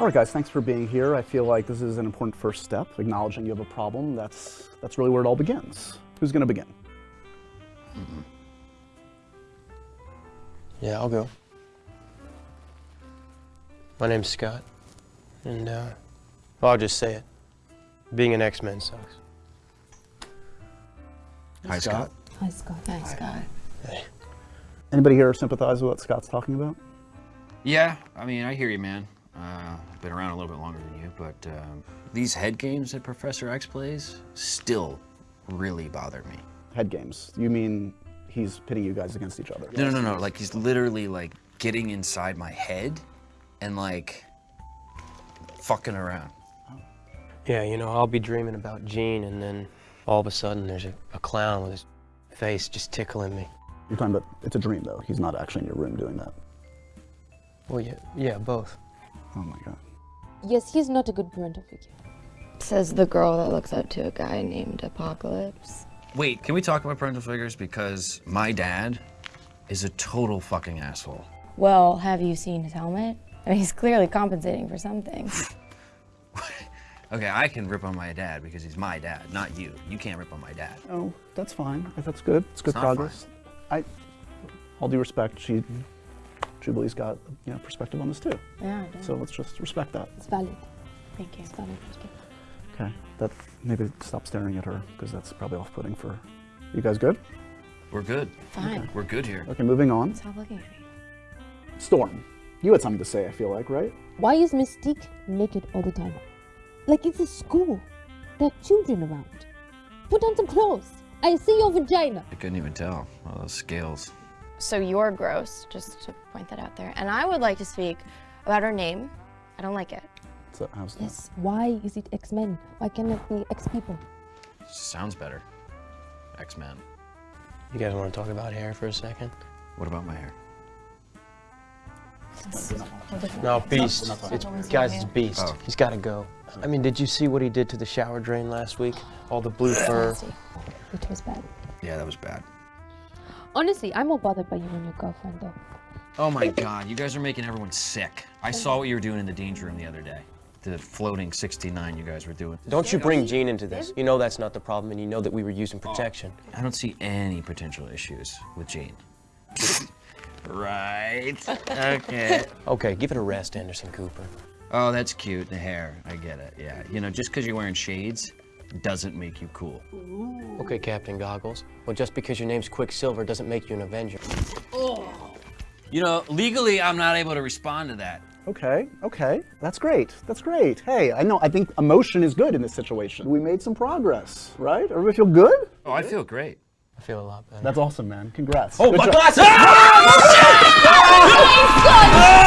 All right, guys, thanks for being here. I feel like this is an important first step, acknowledging you have a problem. That's, that's really where it all begins. Who's going to begin? Yeah, I'll go. My name's Scott, and uh, well, I'll just say it. Being an X-Men sucks. Hi, Scott. Hi, Scott. Hi, Scott. Hey. Anybody here sympathize with what Scott's talking about? Yeah, I mean, I hear you, man. Uh, I've been around a little bit longer than you, but um, these head games that Professor X plays still really bother me. Head games. You mean he's pitting you guys against each other? No, no, no, no. Like he's literally like getting inside my head and like fucking around. Yeah, you know, I'll be dreaming about Jean, and then all of a sudden there's a, a clown with his face just tickling me. You're talking about, it's a dream though. He's not actually in your room doing that. Well, yeah, yeah, both. Oh my God. Yes, he's not a good parental figure. Says the girl that looks up to a guy named Apocalypse. Wait, can we talk about parental figures? Because my dad is a total fucking asshole. Well, have you seen his helmet? I mean, he's clearly compensating for something. Okay, I can rip on my dad because he's my dad, not you. You can't rip on my dad. Oh, that's fine. That's good. It's good It's not progress. I, all due respect, she, Jubilee's got you know perspective on this too. yeah, So let's just respect that. It's valid. thank you. It's valid perspective. Okay. That maybe stop staring at her because that's probably off-putting for. You guys good? We're good. Fine. We're good here. Okay, moving on. Stop looking at me. Storm, you had something to say. I feel like, right? Why is Mystique naked all the time? Like it's a school. There are children around. Put on some clothes. I see your vagina. I couldn't even tell. All those scales. So you're gross, just to point that out there. And I would like to speak about her name. I don't like it. So how's that? Yes. Why is it X-Men? Why can't it be X-People? Sounds better. X-Men. You guys want to talk about hair for a second? What about my hair? No, Beast. It's guys, it's Beast. Oh. He's got to go. I mean, did you see what he did to the shower drain last week? All the blue fur. It was bad. Yeah, that was bad. Honestly, I'm more bothered by you and your girlfriend though. Oh my god, you guys are making everyone sick. I saw what you were doing in the danger room the other day. The floating 69 you guys were doing. Don't you bring Jean into this. You know that's not the problem, and you know that we were using oh, protection. I don't see any potential issues with Jane. right. Okay. Okay, give it a rest, Anderson Cooper. Oh, that's cute. The hair. I get it. Yeah. You know, just because you're wearing shades doesn't make you cool. Okay, Captain Goggles. Well, just because your name's Quicksilver doesn't make you an Avenger. Oh. You know, legally, I'm not able to respond to that. Okay, okay. That's great. That's great. Hey, I know, I think emotion is good in this situation. We made some progress, right? Everybody feel good? Oh, I feel great. I feel a lot better. That's awesome, man. Congrats. Oh, Good my job. glasses! Oh,